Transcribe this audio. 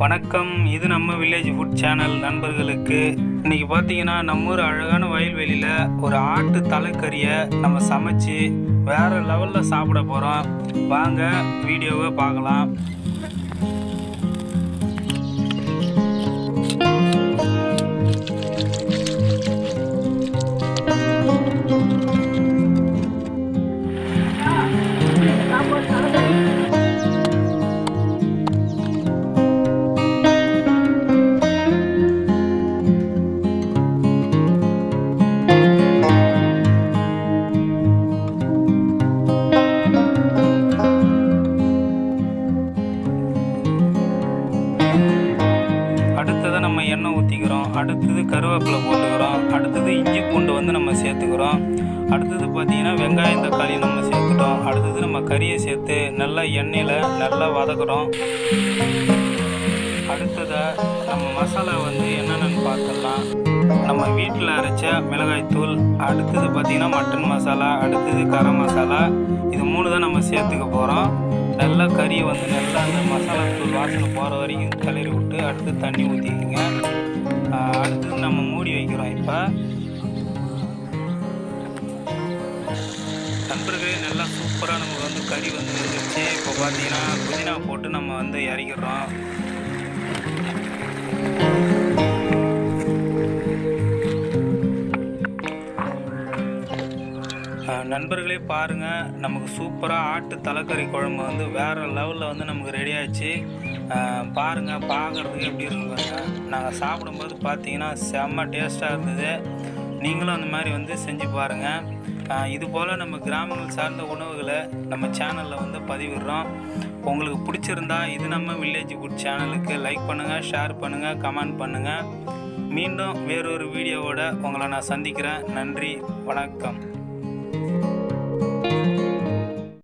வணக்கம். இது நம்ம வில்லேஜ் ஃபுட் சேனல் நண்பர்களுக்கு. இன்னைக்கு பார்த்தீங்கன்னா நம்ம ஊர் அழகான வயல்வெளியில் ஒரு ஆட்டு தலைக்கறியை நம்ம சமைச்சு வேற லெவலில் சாப்பிட போகிறோம் வாங்க வீடியோவை பார்க்கலாம். அடுத்தது கருவேப்பிலை போட்டுக்கிறோம். அடுத்தது இஞ்சி பூண்டு வந்து நம்ம சேர்த்துக்கிறோம். அடுத்தது பார்த்திங்கன்னா வெங்காயம் தக்காளி நம்ம சேர்த்துட்டோம். அடுத்தது நம்ம கறியை சேர்த்து நல்லா எண்ணெயில் நல்லா வதக்குறோம். அடுத்ததை நம்ம மசாலா வந்து என்னென்னு பார்த்துடலாம். நம்ம வீட்டில் அரைச்ச மிளகாய்த்தூள் அடுத்தது பார்த்திங்கன்னா மட்டன் மசாலா அடுத்தது கரம் மசாலா. இது மூணு தான் நம்ம சேர்த்துக்க போகிறோம் நல்லா கறியை வந்து நல்லா அந்த மசாலா தூள் வாசனை போகிற வரைக்கும் கிளறி விட்டு அடுத்து தண்ணி ஊற்றிக்கிங்க நண்பர்களே நல்லா சூப்பராக நமக்கு வந்து கறி வந்து வந்துருச்சு இப்போ பார்த்தீங்கன்னா புதினா போட்டு நம்ம வந்து இறக்கிடுறோம். நண்பர்களே பாருங்கள் நமக்கு சூப்பராக ஆட்டு தலைக்கறி குழம்பு வந்து வேறு லெவலில் வந்து நமக்கு ரெடி ஆச்சு பாருங்கள் பார்க்குறதுக்கு எப்படி இருக்கு பாருங்கள் நாங்கள் சாப்பிடும்போது பார்த்தீங்கன்னா செம்ம டேஸ்ட்டாக இருந்தது. நீங்களும் அந்த மாதிரி வந்து செஞ்சு பாருங்கள் இது போல் நம்ம கிராமங்கள் சார்ந்த உணவுகளை நம்ம சேனலில் வந்து பதிவிடுறோம். உங்களுக்கு பிடிச்சிருந்தா இது நம்ம வில்லேஜ் ஃபுட் சேனலுக்கு லைக் பண்ணுங்கள் ஷேர் பண்ணுங்கள் கமெண்ட் பண்ணுங்கள் மீண்டும் வேறொரு வீடியோவோட உங்களை நான் சந்திக்கிறேன். நன்றி வணக்கம்.